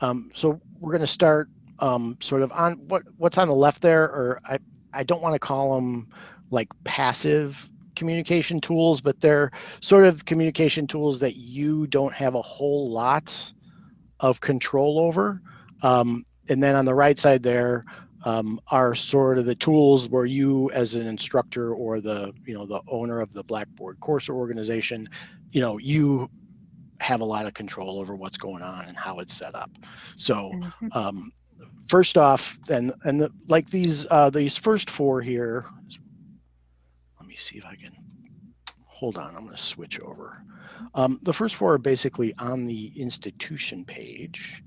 Um, so we're going to start um, sort of on what what's on the left there, or I, I don't want to call them like passive communication tools, but they're sort of communication tools that you don't have a whole lot of control over. Um, and then on the right side there um, are sort of the tools where you as an instructor or the, you know, the owner of the Blackboard course organization, you know, you have a lot of control over what's going on and how it's set up. So Mhm. um, first off, and and the, like these uh, these first four here. Let me see if I can hold on. I'm going to switch over. Um, the first four are basically on the institution page,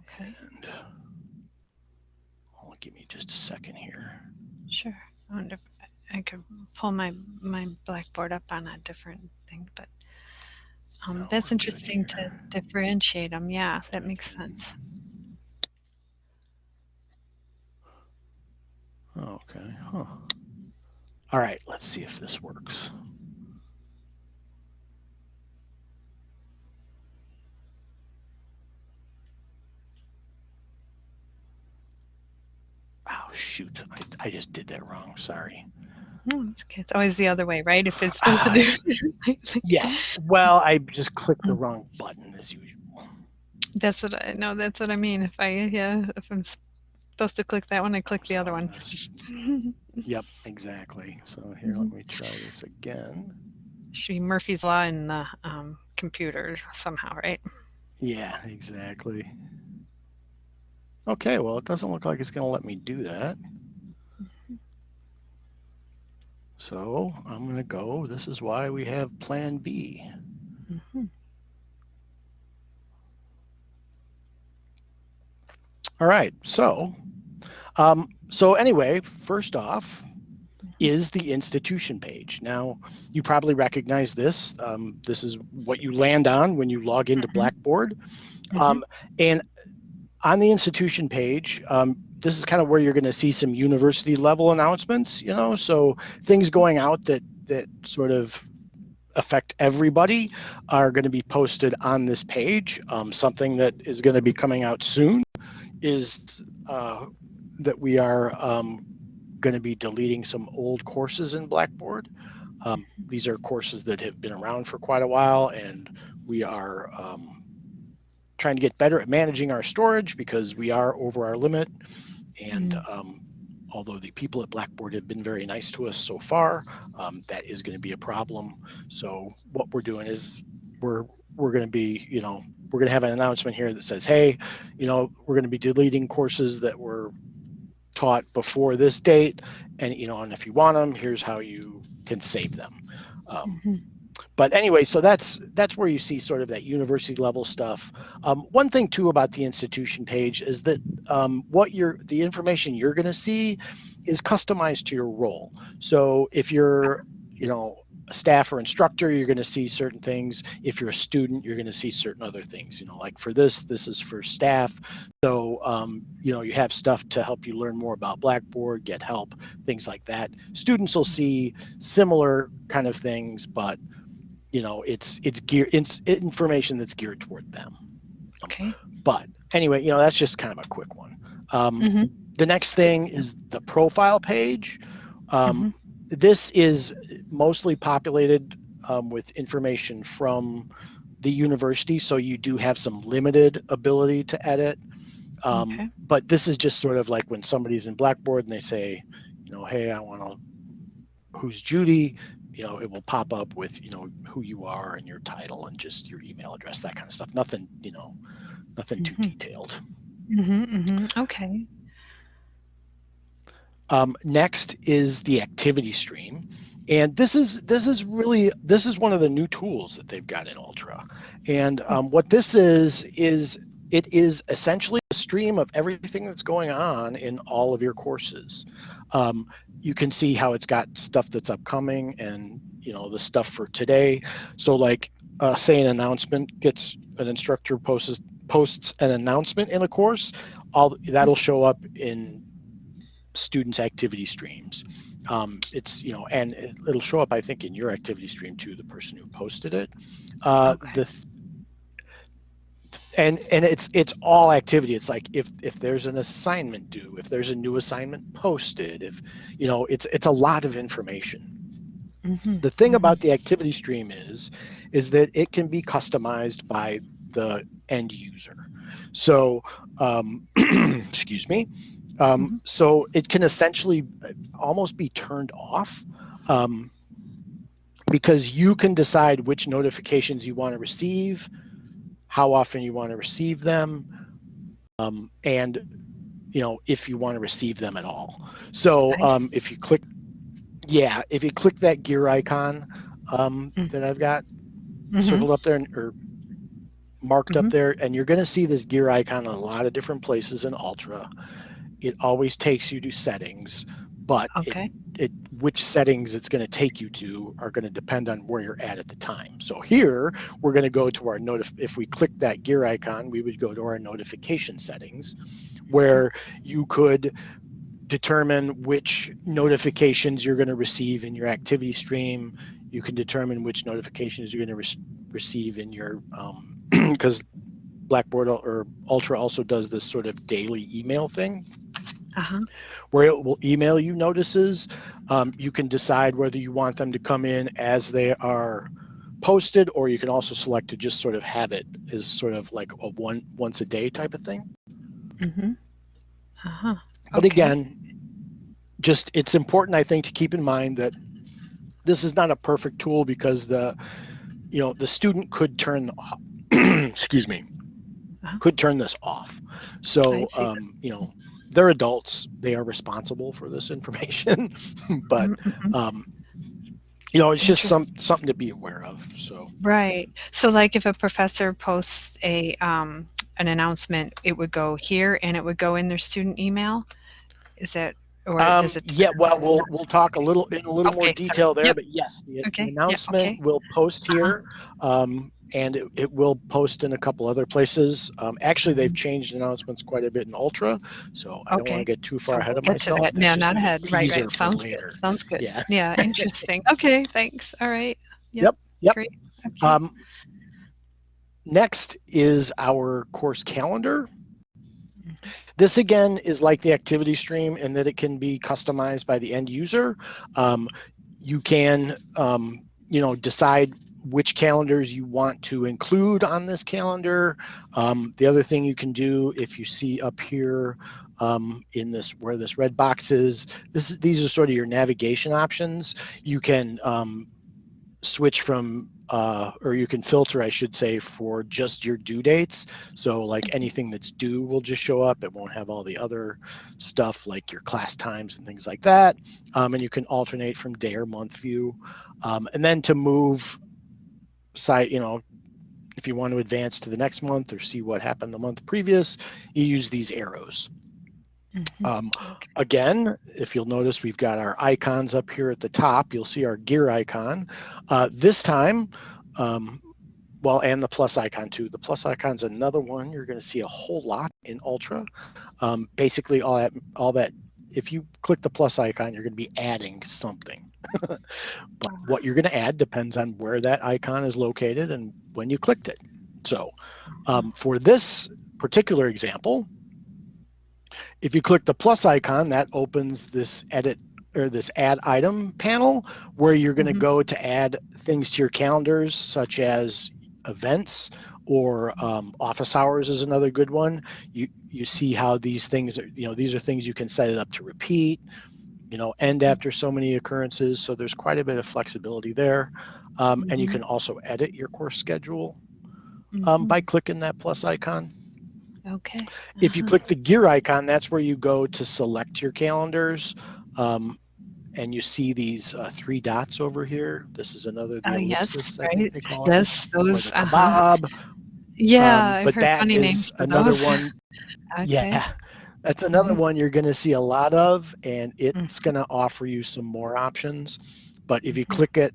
Okay, and give me just a second here. sure. I wonder if I could pull my my Blackboard up on a different thing, but um, that's interesting to differentiate them. Yeah, that makes sense. Okay. Huh. All right. Let's see if this works. Oh shoot! I, I just did that wrong. Sorry. It's okay. It's always the other way, right? If it's supposed to do. Yes. Well, I just clicked the wrong button as usual. That's what I no. That's what I mean. If I yeah, if I'm supposed to click that one, I click the other one. Yep, exactly. So here, let me try this again. Should be Murphy's law in the um, computer somehow, right? Yeah, exactly. Okay, well, it doesn't look like it's going to let me do that. So I'm going to go. This is why we have Plan B. Mhm. All right. So, um, so anyway, first off is the institution page. Now, you probably recognize this. Um, this is what you land on when you log into Mhm. Blackboard. Mhm. Um, and on the institution page, um, this is kind of where you're going to see some university level announcements. You know, so things going out that that sort of affect everybody are going to be posted on this page. Um, something that is going to be coming out soon is uh, that we are um, going to be deleting some old courses in Blackboard. Um, these are courses that have been around for quite a while, and we are um, trying to get better at managing our storage because we are over our limit. And um, although the people at Blackboard have been very nice to us so far, um, that is going to be a problem. So what we're doing is we're we're going to be, you know, we're going to have an announcement here that says, hey, you know, we're going to be deleting courses that were taught before this date, and you know, and if you want them, here's how you can save them. Um, Mhm. But anyway, so that's that's where you see sort of that university level stuff. Um, one thing too about the institution page is that um, what you're the information you're going to see is customized to your role. So if you're you know a staff or instructor, you're going to see certain things. If you're a student, you're going to see certain other things. You know, like for this, this is for staff. So um, you know you have stuff to help you learn more about Blackboard, get help, things like that. Students will see similar kind of things, but you know it's it's gear it's information that's geared toward them Okay. but anyway you know that's just kind of a quick one um, Mhm. the next thing is the profile page um, this is mostly populated um, with information from the university so you do have some limited ability to edit um, Okay. but this is just sort of like when somebody's in blackboard and they say you know hey i want to who's judy you know it will pop up with you know who you are and your title and just your email address that kind of stuff nothing you know nothing too Mhm. detailed Mhm. Mhm. Okay. um, next is the activity stream and this is this is really this is one of the new tools that they've got in ultra and um, what this is is it is essentially stream of everything that's going on in all of your courses. Um, you can see how it's got stuff that's upcoming and you know the stuff for today. So like uh, say an announcement gets an instructor posts posts an announcement in a course all that'll show up in students activity streams. Um, it's you know and it, it'll show up i think in your activity stream too the person who posted it. Uh, Okay. the and and it's it's all activity. It's like if if there's an assignment due if there's a new assignment posted if you know it's it's a lot of information. Mhm, the thing mhm. about the activity stream is is that it can be customized by the end user. So um, excuse me. Um, Mhm. so it can essentially uh, almost be turned off um, because you can decide which notifications you want to receive how often you want to receive them um, and you know if you want to receive them at all so see. um, if you click yeah if you click that gear icon um, Mm. that i've got Mhm, circled up there and- or marked up Mhm. there and you're going to see this gear icon in a lot of different places in ultra it always takes you to settings but Okay. it which settings it's going to take you to are going to depend on where you're at at the time. So here we're going to go to our notif if we click that gear icon we would go to our notification settings where you could determine which notifications you're going to receive in your activity stream. You can determine which notifications you're going to re- receive in your um, because blackboard or ultra also does this sort of daily email thing Uh-huh. where it will email you notices. Um, you can decide whether you want them to come in as they are posted, or you can also select to just sort of have it as sort of like a one once a day type of thing. Mhm. Uh-huh. But again, just it's important I think to keep in mind that this is not a perfect tool because the you know the student could turn excuse me Uh-huh. could turn this off. So um, you know they're adults; they are responsible for this information, but Mhm, mhm. um, you know, it's just some something to be aware of. So Right. So like if a professor posts a um an announcement, it would go here and it would go in their student email? Is that or um, does it yeah, well, we'll we'll talk a little in a little more Okay, detail there, yep. but yes, the, the Okay, yeah, announcement okay. will post Uh-huh. here, um, and it, it will post in a couple other places. Um, actually, they've changed announcements quite a bit in Ultra, so I don't want to get too far So ahead of myself. that. No, not ahead. Right, right. Sounds later. good. Sounds good. Yeah. Yeah, interesting. Okay, thanks. All right. Yep, yep. Great. Okay. Um, next is our course calendar. This again is like the activity stream in that it can be customized by the end user. Um, you can, um, you know, decide which calendars you want to include on this calendar. Um, the other thing you can do, if you see up here um, in this where this red box is, this is these are sort of your navigation options. You can um, switch from uh, or you can filter, I should say, for just your due dates. So like anything that's due will just show up. It won't have all the other stuff like your class times and things like that. Um, and you can alternate from day or month view. Um, and then to move site, you know, if you want to advance to the next month or see what happened the month previous, you use these arrows. Mhm. Um, Okay. again, if you'll notice, we've got our icons up here at the top. You'll see our gear icon. Uh, this time, um, well, and the plus icon too. The plus icon's another one you're going to see a whole lot in Ultra. Um, basically, all that, all that. If you click the plus icon, you're going to be adding something. but what you're going to add depends on where that icon is located and when you clicked it. So, um, for this particular example, if you click the plus icon, that opens this edit or this add item panel where you're going to Mhm. go to add things to your calendars, such as events or um, office hours is another good one. You you see how these things are, you know, these are things you can set it up to repeat, you know, end after so many occurrences. So there's quite a bit of flexibility there. Um, And you Mhm. can also edit your course schedule um, Mhm. by clicking that plus icon. Okay. If you Uh-huh. click the gear icon, that's where you go to select your calendars. Um, and you see these uh, three dots over here. This is another, the Oh, yes, ellipsis, I right. think they call it. Yes, those. Uh-huh. Yeah, Um, but that is another one. Okay. Yeah, that's another Mhm. one you're going to see a lot of, and it's Mhm. going to offer you some more options. But if you Mhm. click it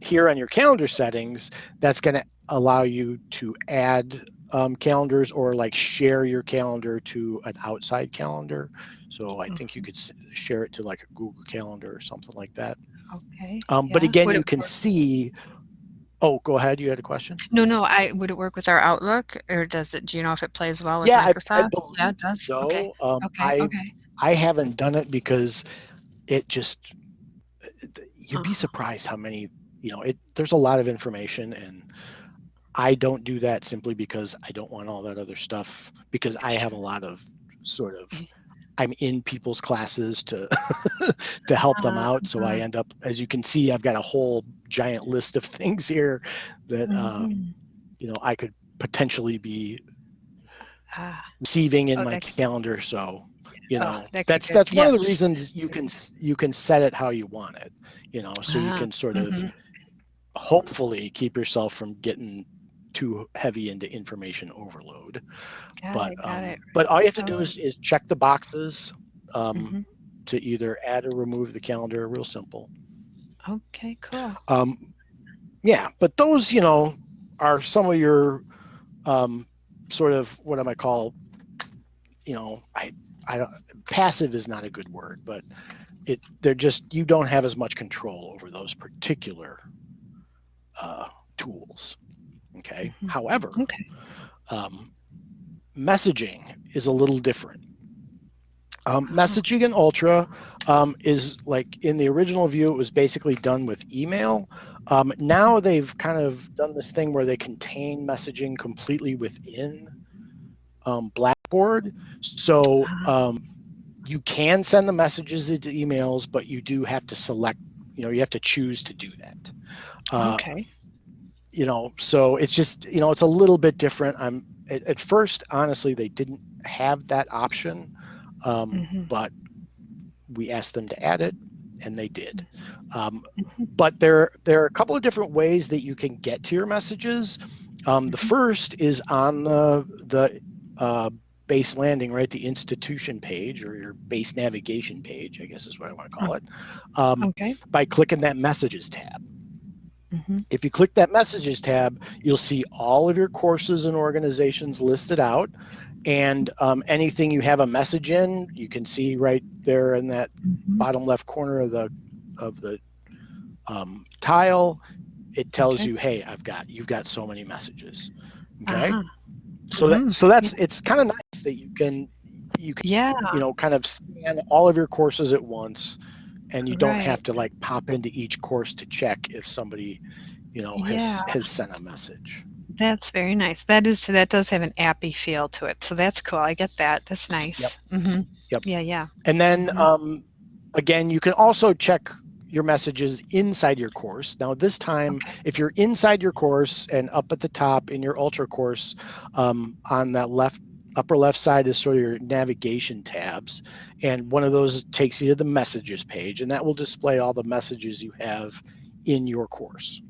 here on your calendar settings, that's going to allow you to add um, calendars or like share your calendar to an outside calendar. So I think you Mhm. could s- share it to like a Google Calendar or something like that. Okay. Um, but again, Would you can work- see Oh, go ahead. You had a question? No, no, I would it work with our Outlook or does it do you know if it plays well with Yeah, I, I Microsoft? believe Yeah, it does. so. Okay. Um, Okay. I Okay. I haven't done it because it just you'd be Uh-huh. surprised how many you know it. There's a lot of information, and I don't do that simply because I don't want all that other stuff because I have a lot of sort of Mm. I'm in people's classes to to help them out. So I Uh-huh. end up, as you can see, I've got a whole giant list of things here that uh, Mhm. you know I could potentially be Ah, receiving in Oh, my calendar. So you Oh, know that that's that's one of the reasons you can you can set it how you want it. You know, so you Ah, can sort of mhm. hopefully keep yourself from getting too heavy into information overload. Got but it, um, it. but all you have to do is, is check the boxes um, Mhm. to either add or remove the calendar. Real simple. Okay, cool. Um, yeah, but those you know are some of your um, sort of what am I might call you know I I don't passive is not a good word, but it they're just you don't have as much control over those particular uh, tools. Okay. Mhm. However, Okay. um, messaging is a little different. Um, messaging in Ultra um, is like in the original view, it was basically done with email. Um, now they've kind of done this thing where they contain messaging completely within um, Blackboard. So Ah. um, you can send the messages into emails, but you do have to select, you know, you have to choose to do that. Uh, okay. You know so it's just you know it's a little bit different i'm at, at first honestly they didn't have that option um, Mhm. but we asked them to add it and they did um, Mhm. but there there are a couple of different ways that you can get to your messages um, the Mhm. first is on the the uh, base landing right the institution page or your base navigation page i guess is what i want to call it um, Okay. by clicking that messages tab Mhm. if you click that messages tab, you'll see all of your courses and organizations listed out. And um, anything you have a message in, you can see right there in that Mhm. bottom left corner of the of the um, tile. It tells Okay. you, hey, I've got you've got so many messages. Okay, Ah, so that Mhm. so that's it's kind of nice that you can you can yeah. you know kind of scan all of your courses at once and you don't Right. have to like pop into each course to check if somebody you know has Yeah. has sent a message That's very nice. That is that does have an appy feel to it. So that's cool. I get that. That's nice. Yep. hmm Yep. Yeah, yeah. and then Mhm. um, again you can also check your messages inside your course now this time Okay. if you're inside your course and up at the top in your ultra course um, on that left upper left side is sort of your navigation tabs and one of those takes you to the messages page and that will display all the messages you have in your course.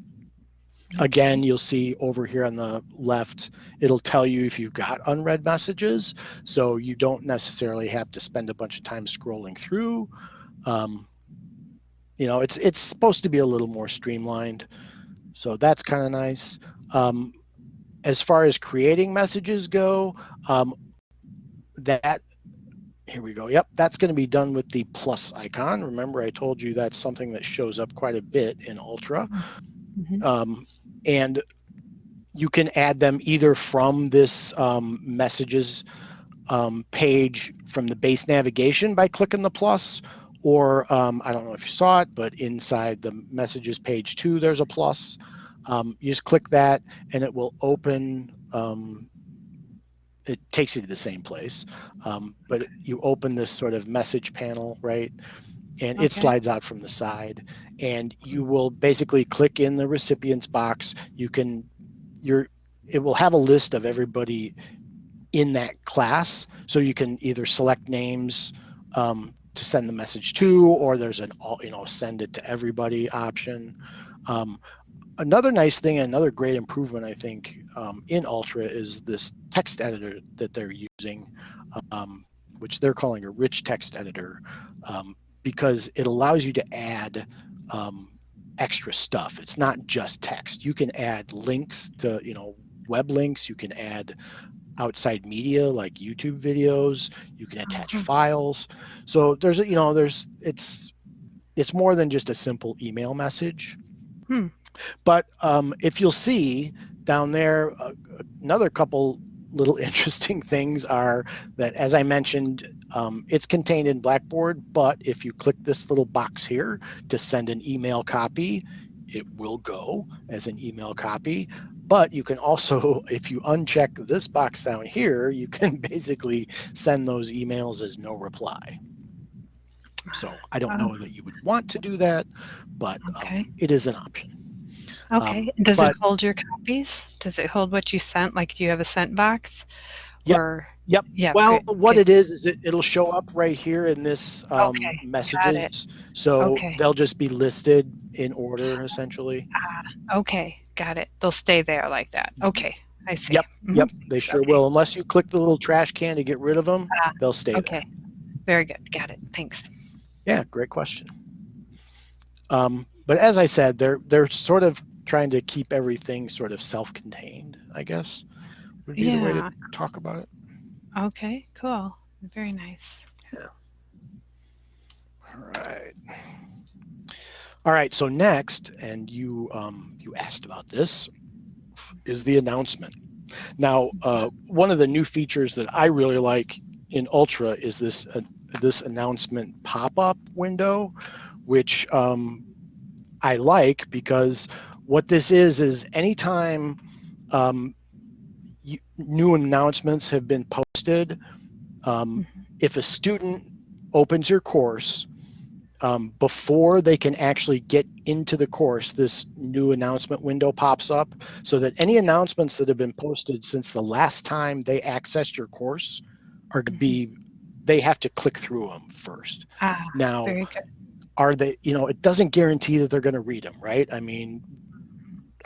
Again you'll see over here on the left it'll tell you if you've got unread messages so you don't necessarily have to spend a bunch of time scrolling through. Um, you know it's it's supposed to be a little more streamlined so that's kind of nice. Um, as far as creating messages go um, that here we go. Yep that's going to be done with the plus icon. Remember i told you that's something that shows up quite a bit in ultra. Mhm. um, and you can add them either from this um, messages um, page from the base navigation by clicking the plus or um, i don't know if you saw it but inside the messages page too there's a plus um, you just click that and it will open um, it takes you to the same place. Um, but you open this sort of message panel right? And Okay. it slides out from the side. And you will basically click in the recipients box. You can your it will have a list of everybody in that class. So you can either select names um, to send the message to or there's an all you know send it to everybody option. Um, another nice thing and another great improvement i think um, in ultra is this text editor that they're using um, which they're calling a rich text editor um, because it allows you to add um, extra stuff. It's not just text. You can add links to, you know, web links. You can add outside media like YouTube videos. You can attach Mhm. files. So there's, you know, there's it's it's more than just a simple email message. Hmm. But um, if you'll see down there, uh, another couple little interesting things are that, as I mentioned, um, it's contained in Blackboard, but if you click this little box here to send an email copy, it will go as an email copy. But you can also, if you uncheck this box down here, you can basically send those emails as no reply. So I don't know that you would want to do that, but Okay. um, it is an option. Okay. Um, Does but- it hold your copies? Does it hold what you sent? Like, do you have a sent box? Yep. Or Yep. yeah. Well, good, what good. it is is it, it'll show up right here in this um, Okay, messages. So Okay. they'll just be listed in order essentially. Okay, got it. They'll stay there like that. Okay, I see. Mm-hmm. Yep, Mhm. Yep, they sure Okay. will. Unless you click the little trash can to get rid of them, Ah, they'll stay there. Okay, very good. Got it. Thanks. Yeah, great question. Um, but as I said, they're they're sort of trying to keep everything sort of self-contained. I guess would be the way to talk about it. Okay, cool. Very nice. Yeah. All right. All right. So next, and you um, you asked about this, is the announcement. Now, uh, one of the new features that I really like in Ultra is this uh, this announcement pop-up window, which um, I like because what this is is anytime um, you, new announcements have been posted, um, if a student opens your course um, before they can actually get into the course, this new announcement window pops up so that any announcements that have been posted since the last time they accessed your course are to be, they have to click through them first. Ah, Now, are they, you know, it doesn't guarantee that they're going to read them, right? I mean,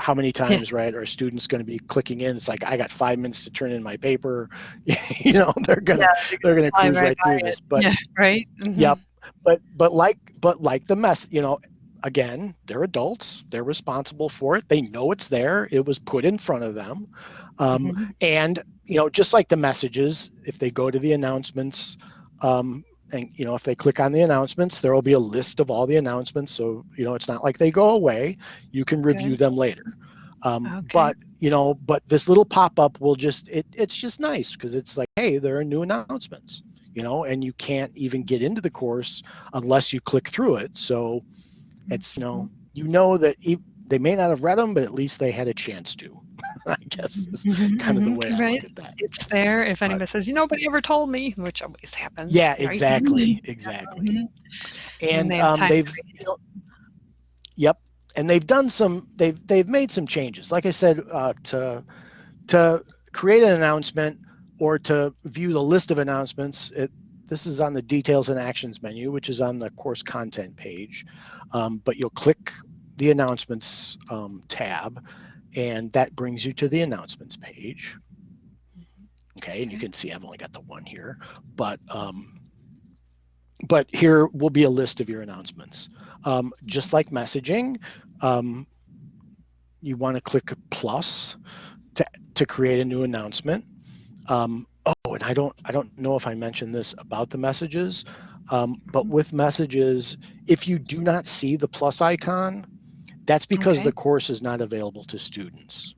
how many times, right, are students going to be clicking in? It's like, I got five minutes to turn in my paper. you know, they're going to, they're going to cruise right right through it. this. But yeah, right. Mhm. Yep. But but like but like the mess, you know, again, they're adults. They're responsible for it. They know it's there. It was put in front of them. Um, Mhm. and you know, just like the messages, if they go to the announcements, um, and you know, if they click on the announcements, there will be a list of all the announcements. So you know, it's not like they go away. You can review Okay. them later. Um, Okay. But you know, but this little pop-up will just it, it's just nice because it's like, hey, there are new announcements you know, and you can't even get into the course unless you click through it. So it's, you know, you know that e- they may not have read them, but at least they had a chance to, I guess is Mhm, kind of the mhm, way I right. look at that. It's there if But- anybody says, you know, nobody ever told me, which always happens. Yeah, right? exactly, exactly. Mhm. And they have um, they've, you know, yep, and they've done some, they've they've made some changes. Like I said, uh, to to create an announcement or to view the list of announcements, it, this is on the details and actions menu, which is on the course content page. Um, but you'll click the announcements um, tab, and that brings you to the announcements page. Okay, and you can see I've only got the one here, but um, but here will be a list of your announcements. Um, just like messaging, um, you want to click plus to, to create a new announcement. Um, oh, and I don't I don't know if I mentioned this about the messages, um, but with messages, if you do not see the plus icon, that's because Okay. the course is not available to students.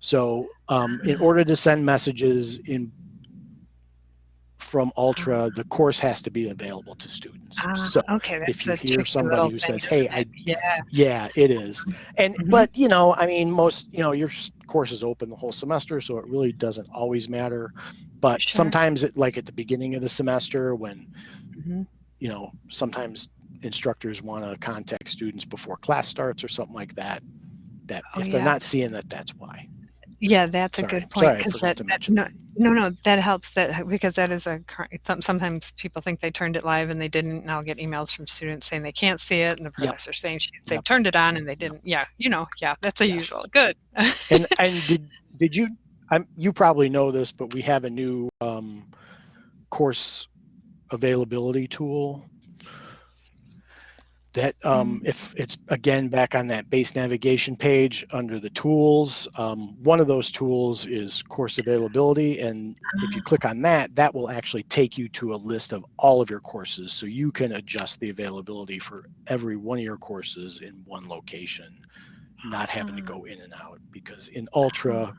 So um, in order to send messages in from Ultra, the course has to be available to students. Ah, so okay, if you hear somebody who says, "Hey, I yeah, yeah, it is. And Mhm. but you know, I mean, most you know, your course is open the whole semester, so it really doesn't always matter. But Sure. sometimes it like at the beginning of the semester when Mhm. you know, sometimes instructors want to contact students before class starts or something like that. That Oh, if they're yeah. not seeing that, that's why. yeah, that's a good point sorry, I because forgot that, to that no, no, no, that helps that because that is a sometimes people think they turned it live and they didn't, and I'll get emails from students saying they can't see it, and the Yep. professor saying she, they've Yep. turned it on and they didn't. Yeah, you know, yeah, that's a Yes. usual. Good. And and did did you? I'm you probably know this, but we have a new um, course availability tool that um, if it's again back on that base navigation page under the tools um, one of those tools is course availability. And if you click on that that will actually take you to a list of all of your courses. So you can adjust the availability for every one of your courses in one location not having to Ah. go in and out. Because in Ultra,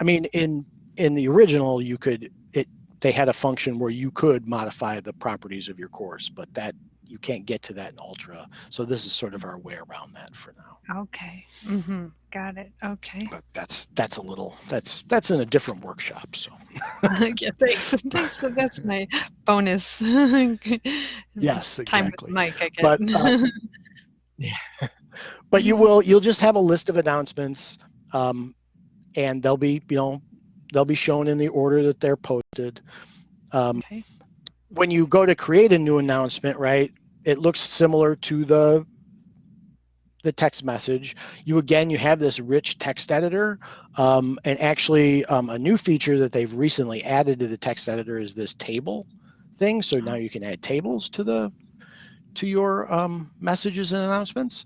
I mean, in in the original, you could it they had a function where you could modify the properties of your course, but that you can't get to that in Ultra. So this is sort of our way around that for now. Okay. Mm-hmm. Got it. Okay. But that's that's a little that's that's in a different workshop. So yeah, thanks. thanks. So that's my bonus. yes, Time with exactly. Mike, I guess. But uh, but you will you'll just have a list of announcements um, and they'll be you know they'll be shown in the order that they're posted um, okay. when you go to create a new announcement right it looks similar to the the text message you again you have this rich text editor um, and actually um, a new feature that they've recently added to the text editor is this table thing so now you can add tables to the to your um, messages and announcements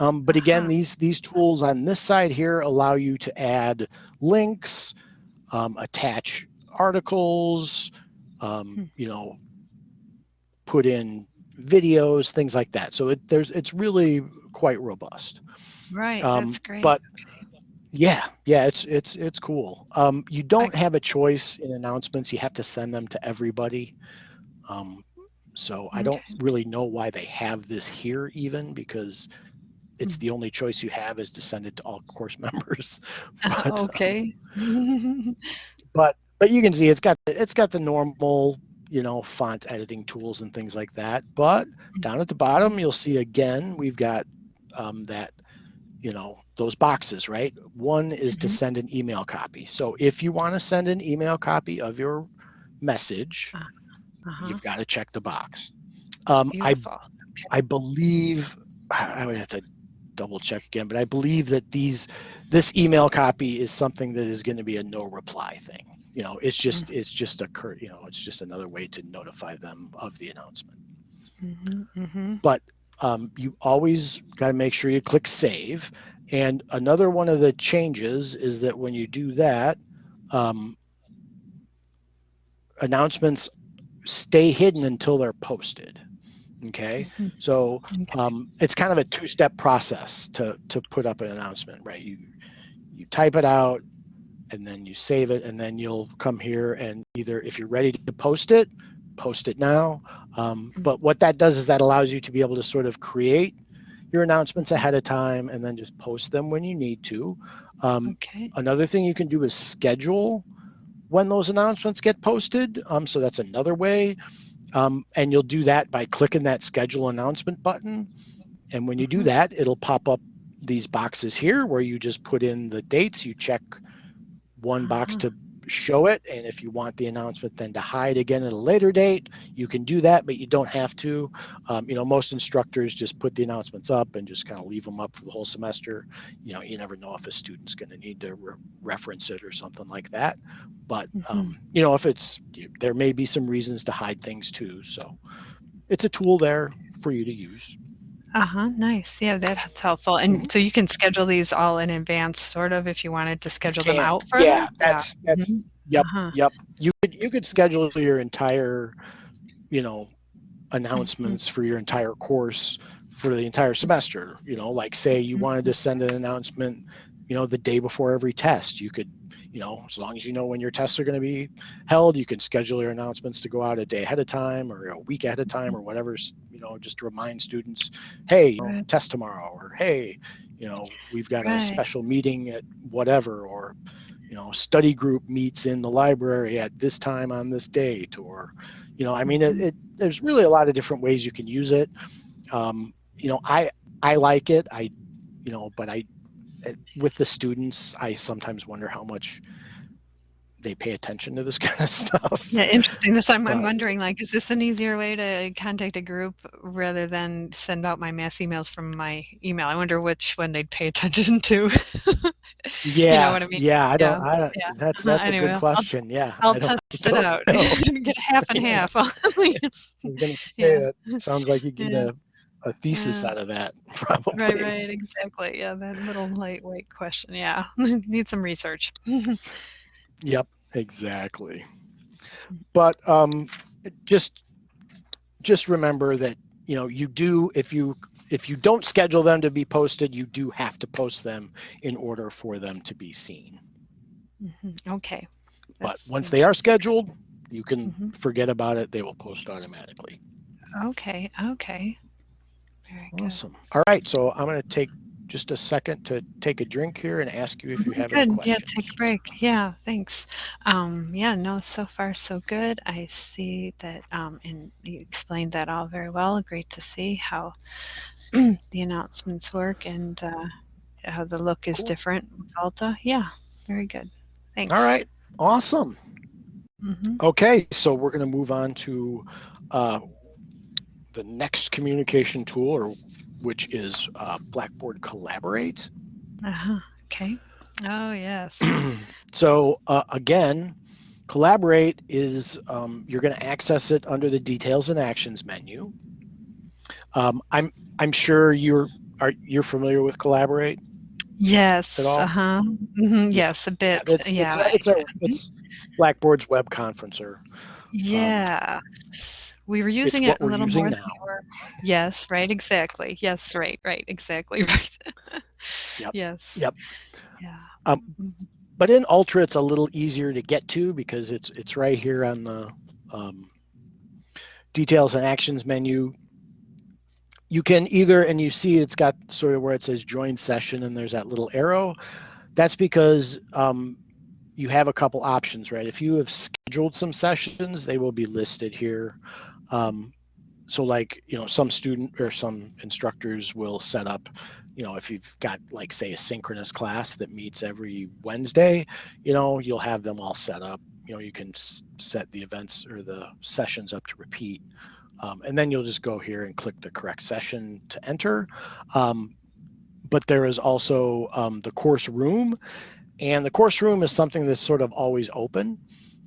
um, but again, Uh-huh. these these tools on this side here allow you to add links, um, attach articles, um, Hmm. you know, put in videos, things like that. So it, there's it's really quite robust. Right. Um, that's great. but- Okay. Yeah, yeah, it's it's it's cool. Um, you don't have a choice in announcements. You have to send them to everybody. Um, so I don't really know why they have this here even because it's Hmm. the only choice you have is to send it to all course members. But, um, okay. but but you can see it's got it's got the normal you know font editing tools and things like that. But down at the bottom you'll see again we've got um, that you know those boxes right. One is to Mhm. send an email copy. So if you want to send an email copy of your message, uh-huh. you've got to check the box. Um, I. I believe I would have to double check again, but I believe that these this email copy is something that is going to be a no reply thing. You know, it's just it's just a cur you know, it's just another way to notify them of the announcement. hmm hmm Um, you always got to make sure you click save. And another one of the changes is that when you do that, um, announcements stay hidden until they're posted. Okay. Mhm. So um, it's kind of a two-step process to to put up an announcement, right? You you type it out, and then you save it, and then you'll come here and either if you're ready to post it, post it now. Um, Mhm. but what that does is that allows you to be able to sort of create your announcements ahead of time and then just post them when you need to. Um, Okay. Another thing you can do is schedule when those announcements get posted. Um, so that's another way. Um, and you'll do that by clicking that schedule announcement button. And when you do Mhm. that, it'll pop up these boxes here where you just put in the dates. You check one box Ah. to show it. And if you want the announcement then to hide again at a later date, you can do that, but you don't have to. Um, you know, most instructors just put the announcements up and just kind of leave them up for the whole semester. You know, you never know if a student's going to need to re- reference it or something like that. But, um, you know, if it's, there may be some reasons to hide things too. So it's a tool there for you to use. Uh-huh. Nice. Yeah, that's helpful. And Mhm. so you can schedule these all in advance, sort of, if you wanted to schedule them can. out further. Yeah, that's, that's, Mhm. yep. Uh-huh. Yep. You could you could schedule for your entire, you know, announcements for your entire course for the entire semester. You know, like say you Mhm. wanted to send an announcement, you know, the day before every test. You could, you know, as long as you know when your tests are going to be held, you can schedule your announcements to go out a day ahead of time or a week ahead of time or whatever. You know, just to remind students, hey, Right. test tomorrow, or hey, you know, we've got Right. a special meeting at whatever, or you know, study group meets in the library at this time on this date, or, you know, I mean, it, Mhm. it there's really a lot of different ways you can use it. Um, you know, I I like it. I, you know, but I, it- with the students, I sometimes wonder how much they pay attention to this kind of stuff. Yeah, interesting. This I'm, I'm wondering, like, is this an easier way to contact a group rather than send out my mass emails from my email? I wonder which one they'd pay attention to. Yeah, what I mean? yeah, I don't. Yeah, I don't yeah. That's that's anyway, a I'll- good question. yeah, I'll I don't, test it out. know. Get half and half. I was gonna say Yeah. that sounds like you get Yeah. a, a thesis Yeah. out of that, probably. right, right, exactly. Yeah, that little lightweight question. Yeah, need some research. Yep, exactly. But um, just just remember that you know you do if you if you don't schedule them to be posted, you do have to post them in order for them to be seen. Mhm, Okay. But once they are scheduled, you can Mhm. forget about it. They will post automatically. Okay, okay. Very good. Awesome. All right, so I'm going to take just a second to take a drink here and ask you if you have any Good. Yeah, take a break. Yeah, thanks. Um, yeah, no, so far so good. I see that, um, and you explained that all very well. Great to see how the announcements work and uh, how the look is Cool. different with Ultra. Yeah, very good. Thanks. All right, awesome. hmm Okay, so we're going to move on to uh, the next communication tool, or which is uh, Blackboard Collaborate. Uh-huh. Okay. Oh, yes. so uh, again, Collaborate is um, you're going to access it under the Details and Actions menu. Um, I'm I'm sure you're are you're familiar with Collaborate. Yes. At all? Uh-huh. hmm Yes, a bit. It's, yeah. it's, a, it's, a, it's Blackboard's web conferencer. Yeah. We were using it a little more. now. Yes, right, exactly. Yes, right, right, exactly right. Yep, Yes. yep. Yeah. Um, Mhm. but in Ultra, it's a little easier to get to because it's it's right here on the um, details and actions menu. You can either, and you see it's got sort of where it says join session and there's that little arrow. That's because um, you have a couple options, right? If you have scheduled some sessions, they will be listed here. Um, so like, you know, some student or some instructors will set up, you know, if you've got like say a synchronous class that meets every Wednesday, you know, you'll have them all set up. You know, you can set the events or the sessions up to repeat. Um, and then you'll just go here and click the correct session to enter. Um, but there is also um, the course room, and the course room is something that's sort of always open.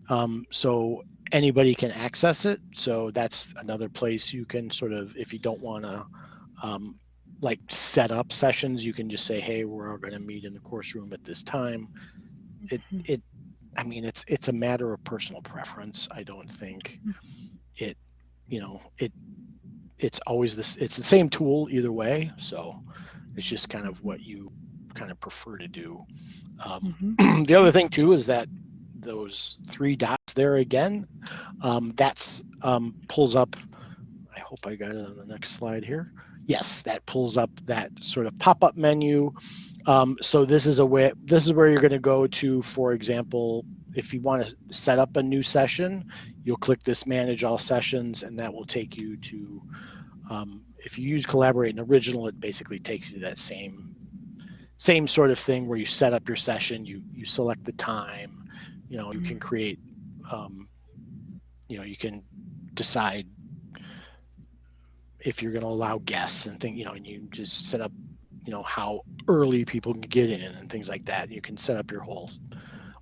Um, so anybody can access it. So that's another place you can sort of, if you don't want to um, like set up sessions, you can just say, hey, we're all going to meet in the course room at this time. It, Mhm. it, I mean, it's it's a matter of personal preference. I don't think it, you know, it it's always this. It's the same tool either way. So it's just kind of what you kind of prefer to do. Um, Mhm. the other thing too is that those three dots there again, um, that's um, pulls up. I hope I got it on the next slide here. Yes, that pulls up that sort of pop-up menu. Um, so this is a way. This is where you're going to go to, for example, if you want to set up a new session, you'll click this Manage All Sessions, and that will take you to. Um, if you use Collaborate and Original, it basically takes you to that same same sort of thing where you set up your session, you you select the time, you know, you can create, um, you know, you can decide if you're going to allow guests and think, you know, and you just set up, you know, how early people can get in and things like that. You can set up your whole,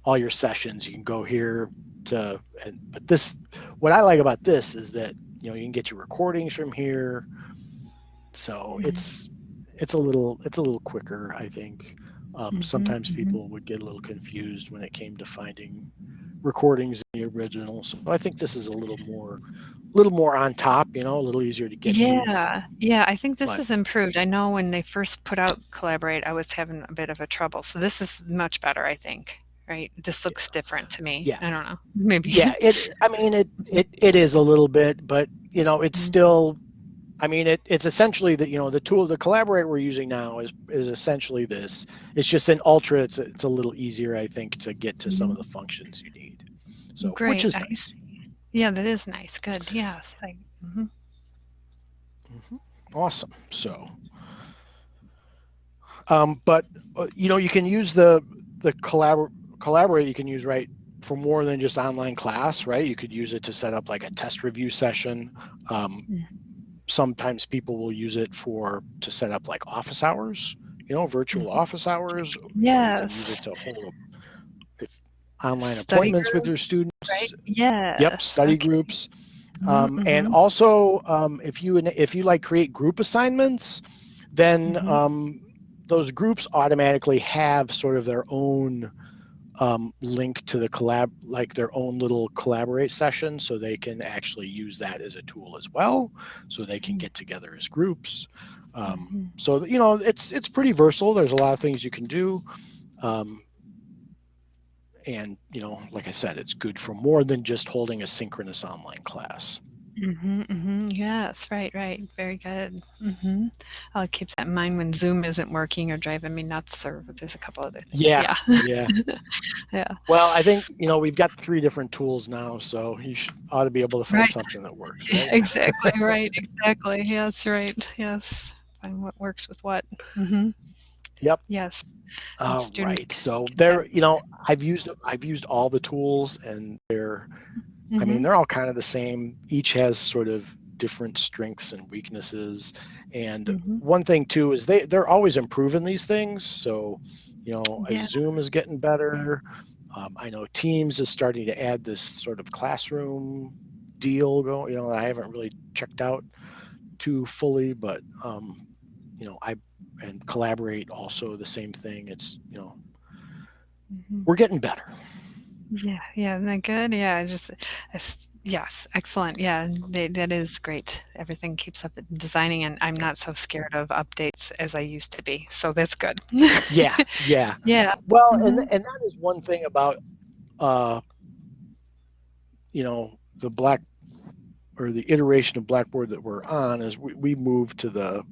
all your sessions. You can go here to, and but this, what I like about this is that you know you can get your recordings from here. So Mhm. it's it's a little it's a little quicker, I think. Um, Mhm, sometimes mhm. people would get a little confused when it came to finding recordings in the original. So I think this is a little more, a little more on top. You know, a little easier to get. Yeah, yeah, I think this But- has improved. I know when they first put out Collaborate, I was having a bit of a trouble. So this is much better, I think. Right? This looks different to me. Yeah. I don't know. Maybe. yeah it i mean it it it is a little bit but you know it's Mhm. still i mean it it's essentially that you know the tool the collaborate we're using now is is essentially this it's just an ultra it's it's a little easier i think to get to some of the functions you need so Great. which is I nice Yeah, that is nice. Good. Yes. I, mhm. Mhm. awesome so um but uh, you know you can use the the collabor- collaborate you can use right for more than just online class right you could use it to set up like a test review session um, Mm. Sometimes people will use it for to set up like office hours you know virtual Mhm. office hours or you can Yes. use it to hold a, if online Study appointments with your students Right? Yeah. yep study groups um, and mhm. also um, if you if you like create group assignments then Mhm. um, those groups automatically have sort of their own um, link to the collab like their own little collaborate session so they can actually use that as a tool as well so they can get together as groups Um, Mhm. so you know it's it's pretty versatile. There's a lot of things you can do, um, and you know, like I said, it's good for more than just holding a synchronous online class. Mhm, mhm. Yes, right, right. Very good. Mhm. I'll keep that in mind when Zoom isn't working or driving me nuts, or there's a couple other things. Yeah, Yeah. yeah. Yeah. Well, I think you know we've got three different tools now, so you should, ought to be able to find Right. something that works, right? exactly, right, exactly. Yes, right. Yes. Find what works with what. Mhm. Yep. Yes. And All student right. So there, you know, I've used I've used all the tools, and they're I mean Mhm. they're all kind of the same. Each has sort of different strengths and weaknesses. And Mhm. one thing too is they they're always improving these things. So, you know, Yeah. Zoom is getting better. Um, I know Teams is starting to add this sort of classroom deal going. You know, I haven't really checked out too fully, but um, you know, I and collaborate also the same thing. It's you know, Mhm. we're getting better. Yeah, yeah, isn't that good? Yeah, I just yes, excellent. Yeah, they, that is great. Everything keeps up in designing, and I'm not so scared of updates as I used to be. So that's good. Yeah, yeah. Yeah. Well, and Mhm. and that is one thing about uh, you know, the black or the iteration of Blackboard that we're on is we, we moved to the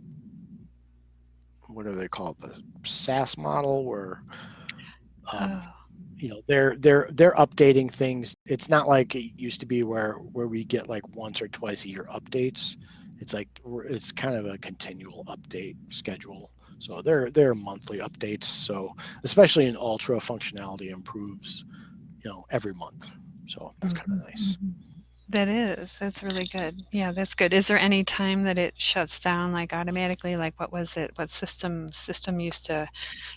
what do they call it, the SaaS model where um, Oh, you know they're they're they're updating things. It's not like it used to be where where we get like once or twice a year updates. It's like it's kind of a continual update schedule. So they're they're monthly updates. So especially in Ultra, functionality improves, you know, every month. So that's kind of mhm, nice. That is. That's really good. Yeah, that's good. Is there any time that it shuts down like automatically? Like what was it? What system system used to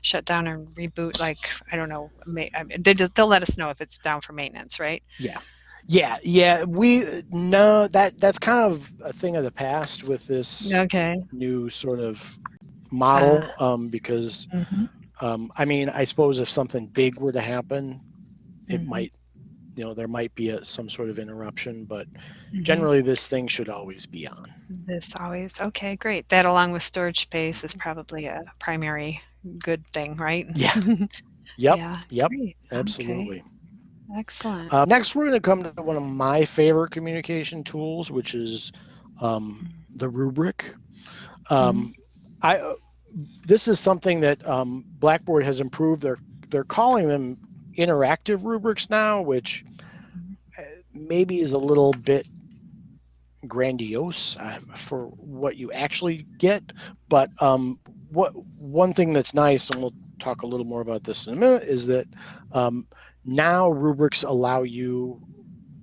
shut down and reboot? Like I don't know. ma- I mean, they just, they'll let us know if it's down for maintenance, right? Yeah. Yeah, yeah, we no that that's kind of a thing of the past with this Okay. new sort of model Ah. um, because Mhm. um, I mean I suppose if something big were to happen, it Mhm. might you know there might be a, some sort of interruption, but Mhm. generally this thing should always be on. This always okay, great. That along with storage space is probably a primary good thing, right? Yeah. Yep, Yeah. yep, Great. Okay. absolutely. Excellent. Uh, next, we're going to come to one of my favorite communication tools, which is um, the rubric. Um, I uh, this is something that um, Blackboard has improved. They're they're calling them interactive rubrics now, which uh, maybe is a little bit grandiose uh, for what you actually get. But um, what one thing that's nice, and we'll talk a little more about this in a minute, is that um, now rubrics allow you.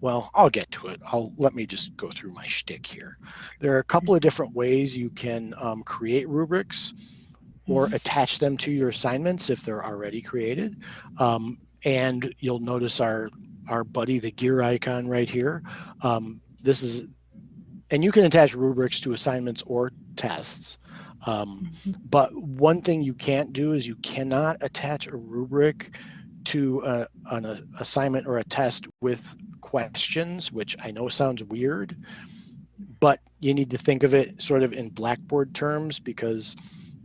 Well, I'll get to it. I'll let me just go through my shtick here. There are a couple of different ways you can um, create rubrics or Mhm. attach them to your assignments if they're already created. Um, and you'll notice our our buddy, the gear icon right here. Um, this is, and you can attach rubrics to assignments or tests. Um, but one thing you can't do is you cannot attach a rubric to a, an a, assignment or a test with questions, which I know sounds weird, but you need to think of it sort of in Blackboard terms because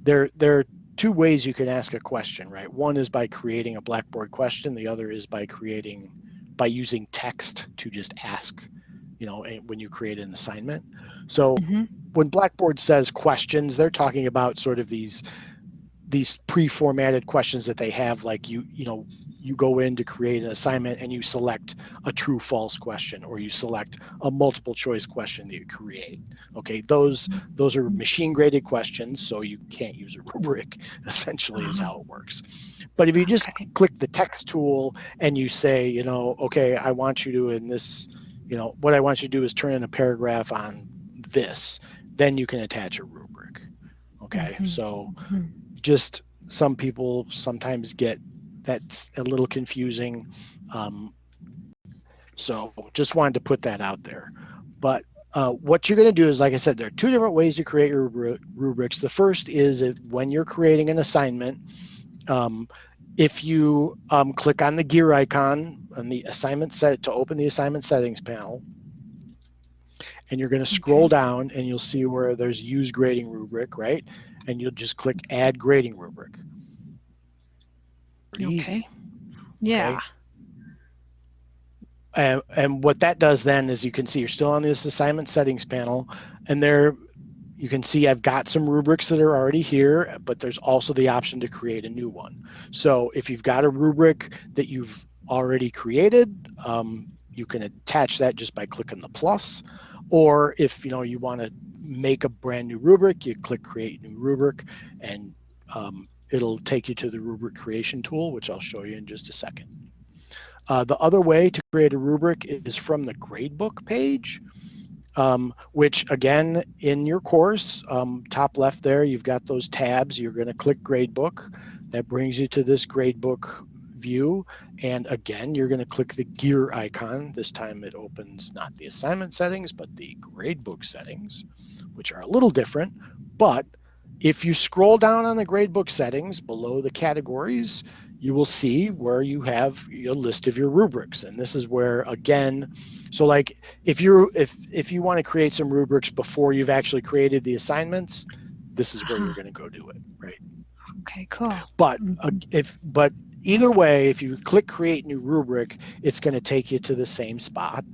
there there are two ways you can ask a question, right? One is by creating a Blackboard question. The other is by creating by using text to just ask, you know, when you create an assignment. So Mhm. when Blackboard says questions, they're talking about sort of these these pre-formatted questions that they have like you you know you go in to create an assignment and you select a true false question or you select a multiple choice question that you create okay those those are machine graded questions so you can't use a rubric essentially is how it works but if you just Okay. click the text tool and you say you know okay i want you to in this you know what i want you to do is turn in a paragraph on this then you can attach a rubric okay Mhm. so Mhm. Just some people sometimes get that's a little confusing. Um, so just wanted to put that out there. But uh, what you're going to do is, like I said, there are two different ways to create your rubrics. The first is if, when you're creating an assignment, um, if you um, click on the gear icon on the assignment set to open the assignment settings panel, and you're going to scroll down and you'll see where there's use grading rubric, right? And you'll just click add grading rubric. Pretty Okay. easy. Yeah. And, and what that does then is you can see you're still on this assignment settings panel and there you can see I've got some rubrics that are already here, but there's also the option to create a new one. So if you've got a rubric that you've already created, um, you can attach that just by clicking the plus. Or if you know you want to make a brand new rubric, you click create new rubric and um, it'll take you to the rubric creation tool, which I'll show you in just a second. Uh, the other way to create a rubric is from the gradebook page, um, which again, in your course, um, top left there, you've got those tabs. You're going to click gradebook. That brings you to this gradebook view. And again, you're going to click the gear icon. This time it opens not the assignment settings, but the gradebook settings, which are a little different. But if you scroll down on the gradebook settings below the categories, you will see where you have a list of your rubrics. And this is where, again, so like if you're if if you want to create some rubrics before you've actually created the assignments, this is where you're going to go do it, right? Okay, cool. But uh, if but either way, if you click create new rubric, it's going to take you to the same spot,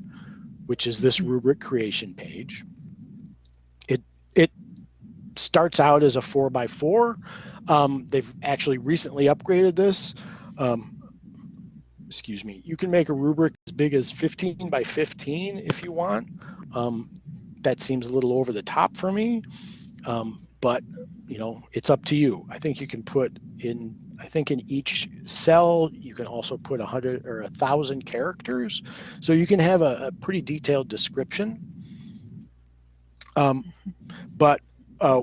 which is this rubric creation page. It it starts out as a four by four. Um, they've actually recently upgraded this. Um, excuse me. You can make a rubric as big as 15 by 15 if you want. Um, that seems a little over the top for me, um, but you know it's up to you. I think you can put in. I think in each cell you can also put a hundred or a thousand characters, so you can have a, a pretty detailed description. Um, but uh,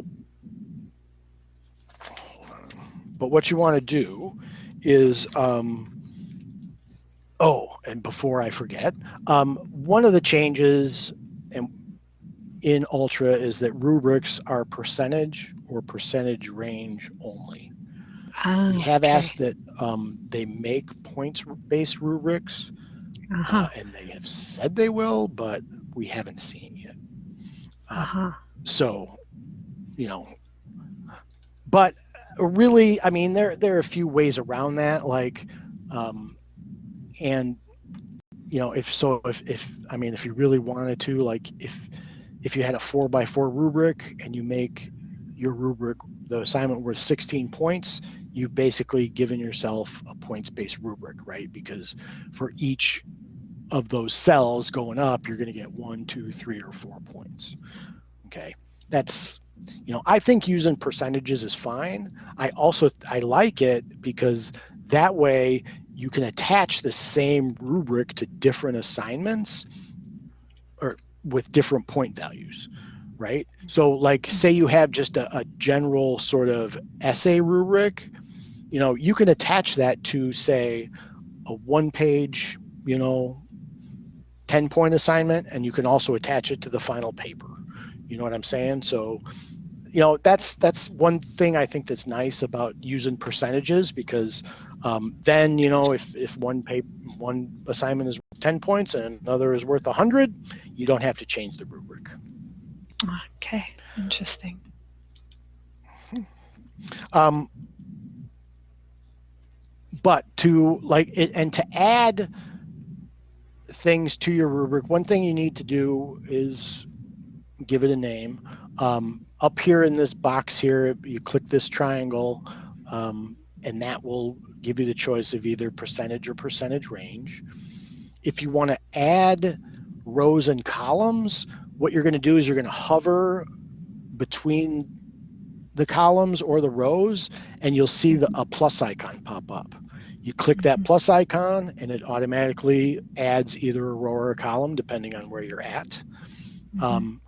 but what you want to do is um, oh and before i forget um, one of the changes in, in ultra is that rubrics are percentage or percentage range only Ah, we have okay. asked that um, they make points based rubrics Uh-huh. uh, and they have said they will but we haven't seen yet Um, Uh-huh. so you know but really i mean there there are a few ways around that like um and you know if so if if i mean if you really wanted to like if if you had a four by four rubric and you make your rubric the assignment worth 16 points you've basically given yourself a points based rubric right? Because for each of those cells going up you're going to get one two three or four points okay? That's you know i think using percentages is fine. I also i like it because that way you can attach the same rubric to different assignments or with different point values right? So like say you have just a, a general sort of essay rubric you know you can attach that to say a one page you know 10 point assignment and you can also attach it to the final paper you know what i'm saying so you know that's that's one thing i think that's nice about using percentages because um, then you know if if one paper one assignment is worth 10 points and another is worth 100 you don't have to change the rubric Okay. Interesting. um, but to like it, and to add things to your rubric one thing you need to do is give it a name um, up here in this box here you click this triangle um, and that will give you the choice of either percentage or percentage range if you want to add rows and columns what you're going to do is you're going to hover between the columns or the rows and you'll see the, a plus icon pop up. You click that plus icon and it automatically adds either a row or a column depending on where you're at. Mhm. Um,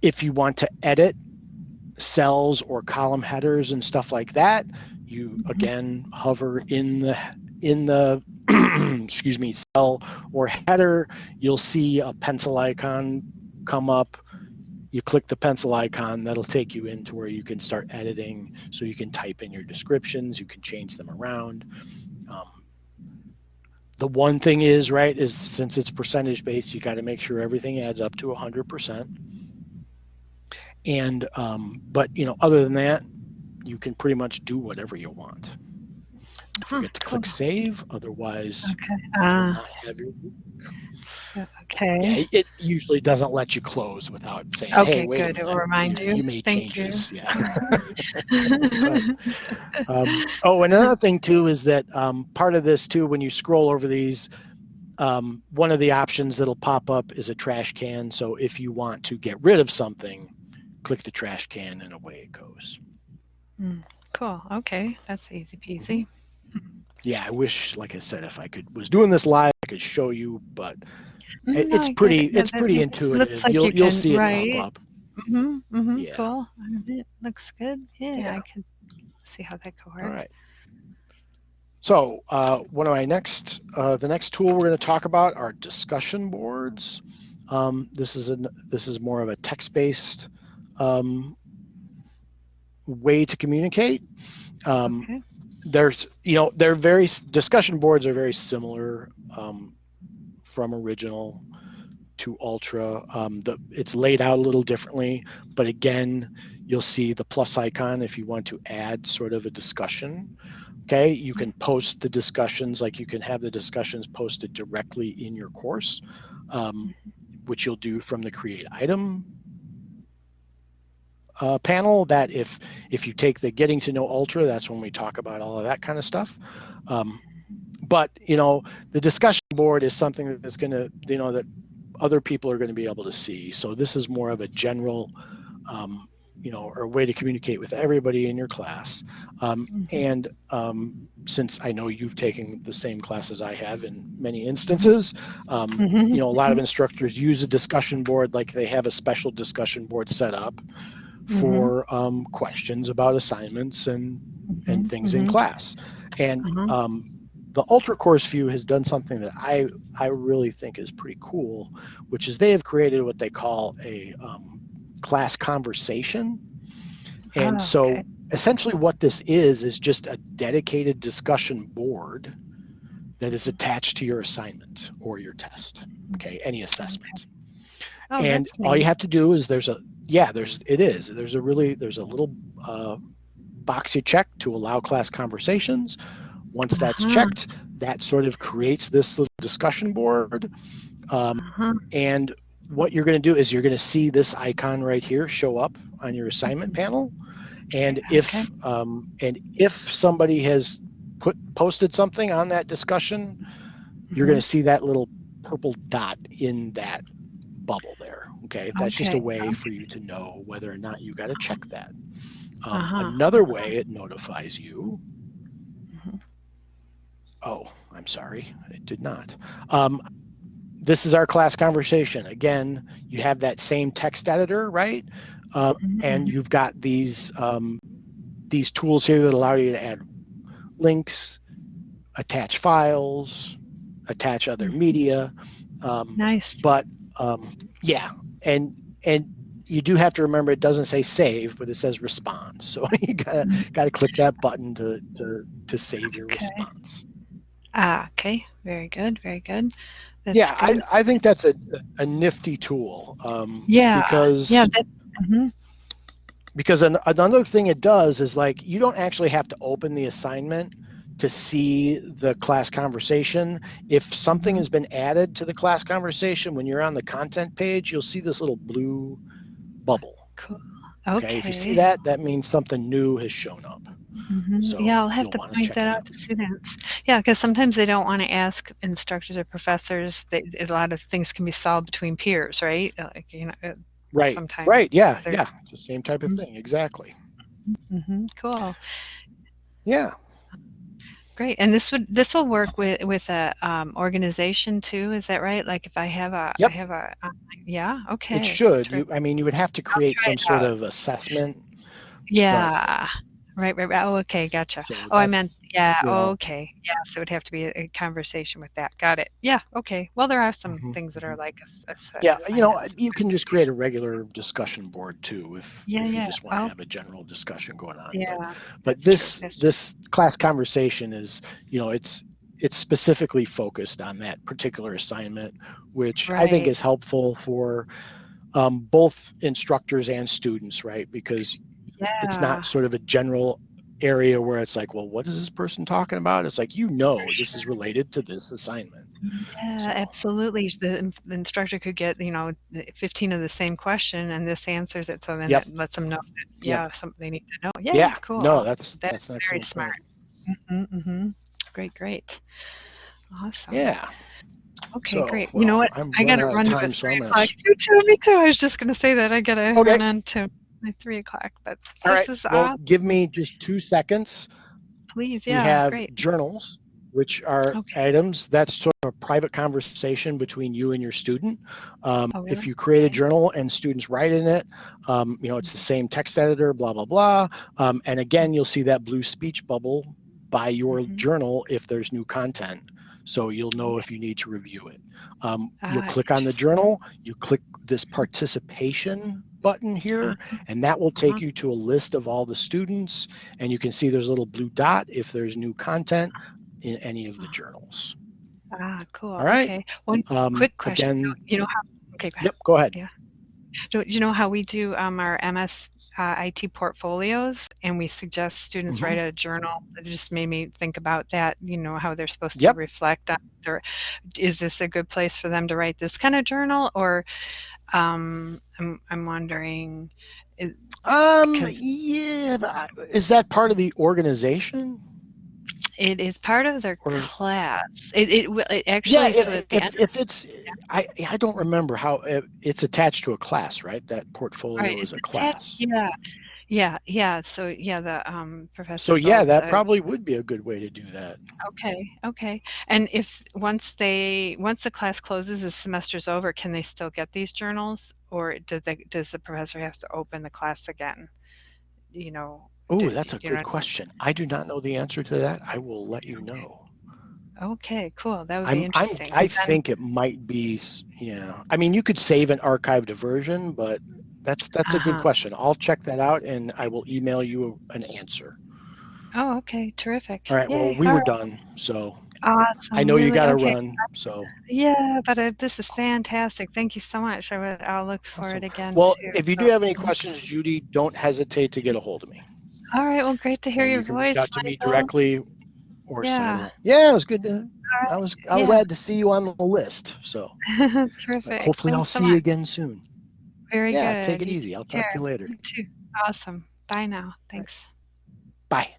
if you want to edit cells or column headers and stuff like that, you Mhm. again hover in the in the excuse me cell or header. You'll see a pencil icon come up. You click the pencil icon, that'll take you into where you can start editing. So you can type in your descriptions, you can change them around. Um, the one thing is, right, is since it's percentage based, you got to make sure everything adds up to 100%. And, um, but, you know, other than that, you can pretty much do whatever you want. Don't forget to click save, otherwise Okay. you will Ah, not have your Yeah, okay. it- it usually doesn't let you close without saying, Okay, hey, wait good. It will remind you, you you. made Thank you. changes. Yeah. um, oh, another thing too is that um, part of this too, when you scroll over these, um, one of the options that'll pop up is a trash can. So if you want to get rid of something, click the trash can and away it goes. cool. Okay. That's easy peasy. Yeah, I wish, like I said, if I could was doing this live, I could show you, but it, No, it's I pretty, it. It's pretty loo- intuitive. Like you'll you you'll can, see it right? pop up. Mm-hmm, mm-hmm, Yeah. Cool. It looks good. Yeah, Yeah. I can see how that could work. All right. So uh, one of my next, uh, the next tool we're going to talk about are discussion boards. Um, this is an this is more of a text-based um, way to communicate. Um, Okay. There's you know they're very discussion boards are very similar um, from original to ultra. Um, the it's laid out a little differently but again you'll see the plus icon if you want to add sort of a discussion. Okay you can post the discussions like you can have the discussions posted directly in your course um, which you'll do from the create item uh, panel that if if you take the getting to know ultra that's when we talk about all of that kind of stuff. Um, but you know the discussion board is something that's going to you know that other people are going to be able to see. So this is more of a general um, you know or way to communicate with everybody in your class. Um, Mhm. and um, since i know you've taken the same class as i have in many instances um, Mhm, you know a lot of instructors use a discussion board like they have a special discussion board set up Mhm. for um, questions about assignments and and Mhm, things in mhm. class. And Mhm. um, the Ultra Course View has done something that I I really think is pretty cool, which is they have created what they call a um, class conversation. And Oh, so okay. essentially what this is is just a dedicated discussion board that is attached to your assignment or your test. Okay, any assessment Oh, and all you have to do is there's a yeah there's it is there's a really there's a little uh, box you check to allow class conversations once that's Uh-huh. checked that sort of creates this little discussion board um, Uh-huh. and what you're going to do is you're going to see this icon right here show up on your assignment panel and if Okay. um, and if somebody has put posted something on that discussion you're going to see that little purple dot in that bubble there. Okay, that's just a Okay, way for you to know whether or not you got to check that. Um, Uh-huh. Another way it notifies you. Mhm. Oh, I'm sorry, it did not. Um, this is our class conversation. Again, you have that same text editor, right? Uh, and Mhm. you've got these um, these tools here that allow you to add links, attach files, attach other Mhm. media. Um, Nice. but um, yeah, and and you do have to remember it doesn't say save, but it says respond. So you gotta gotta click that button to to to save your Okay. response. Ah, okay. Very good. Very good. That's yeah, I, good. I think that's a a nifty tool. Um, Yeah, because yeah. That. mhm. because an, another thing it does is like you don't actually have to open the assignment to see the class conversation if something has been added to the class conversation when you're on the content page you'll see this little blue bubble Cool. okay, Okay. if you see that that means something new has shown up Mm -hmm. So yeah, I'll have to point that out to students. Yeah, because sometimes they don't want to ask instructors or professors. They, a lot of things can be solved between peers, right? Uh, Like you know. uh, right Sometimes right yeah yeah it's the same type of Mhm. thing exactly Mm -hmm. Cool. yeah Great. And this would this will work with with a um, organization too. Is that right? Like if I have a Yep. I have a online- yeah. Okay. it should you i mean you would have to create some sort out. of assessment Yeah. Right, right, right. Oh, okay, gotcha. so Oh, I that's, meant, yeah, you know, okay. Yeah, so it would have to be a, a conversation with that. Got it. Yeah, okay. Well, there are some Mhm, things that are like a, s- a set Yeah, you know, assignments. you can just create a regular discussion board too, if, Yeah, if you yeah. just want to Oh. have a general discussion going on. But, Yeah. but that's true, this that's true. this class conversation is, you know, it's it's specifically focused on that particular assignment, which I think Right. is helpful for um, both instructors and students, right? Because it's not sort of a general area where it's like, well, what is this person talking about? It's like, you know, this is related to this assignment. Yeah, So- absolutely. The, the instructor could get, you know, 15 of the same question and this answers it. So then Yep. it lets them know that, Yep. yeah, something they need to know. Yeah, Yeah, cool. no, that's That's that's very smart. hmm hmm Great, great. Awesome. Yeah. Okay, So, great. you know what? I'm I out of run to the so three I'm gonna o'clock. s- too, me too. I was just gonna say that. I gotta Okay. run on to my three o'clock, but All this right. is Well, give me just two seconds. Please, yeah, we have great. journals, which are Okay. items that's sort of a private conversation between you and your student. Um, Oh, If you create a journal and students write in it, um, you know, it's the same text editor, blah, blah, blah. Um, and again, you'll see that blue speech bubble by your Mhm. journal if there's new content. So you'll know if you need to review it. Um, you'll Ah, click on the journal, you click this participation button here, and that will take Uh-huh. you to a list of all the students and you can see there's a little blue dot if there's new content in any of the journals. Ah, cool. All right. Okay. One Um, quick question. Again, You know how? Okay, go ahead. yep, go ahead. Yeah. Do you know how we do um, our MS uh, IT portfolios, and we suggest students Mhm. write a journal? It just made me think about that. You know how they're supposed Yep. to reflect on their. Is this a good place for them to write this kind of journal, or um, I'm I'm wondering. Is, Um, Because- yeah, is that part of the organization? it is part of their Or- class. It it, it actually Yeah, so if, if, it's, I, I don't remember how, it- it's attached to a class, right? That portfolio Right, is a it's class. Yeah, yeah, yeah. So yeah, the um, professor. So yeah, that uh, probably would be a good way to do that. Okay, okay. And if once they once the class closes, the semester's over, can they still get these journals, or does they does the professor has to open the class again? You know. Oh, that's a good question. I do not know the answer to that. I will let you know. Okay, cool. That would be I'm, I'm, interesting. I then- think it might be, yeah. I mean, you could save an archived version, but that's, that's a good Uh-huh. question. I'll check that out and I will email you an answer. Oh, okay, terrific. All right. Well, Yay, we all were right, done. So Awesome. I know you really, got to okay. run. So, Yeah, but uh, this is fantastic. Thank you so much. I would, I'll look for Awesome. it again. well, too. if you do So- have any questions, Judy, don't hesitate to get a hold of me. All right. Well, great to hear And your you can voice. out to me Michael. directly or Yeah. Simon. Yeah, it was good to, I was, I was yeah. glad to see you on the list. So Terrific. hopefully I'll Thanks so see you much. again soon. Very yeah, good. take it easy. I'll talk to you later. You too. Awesome. Bye now. Thanks. Bye.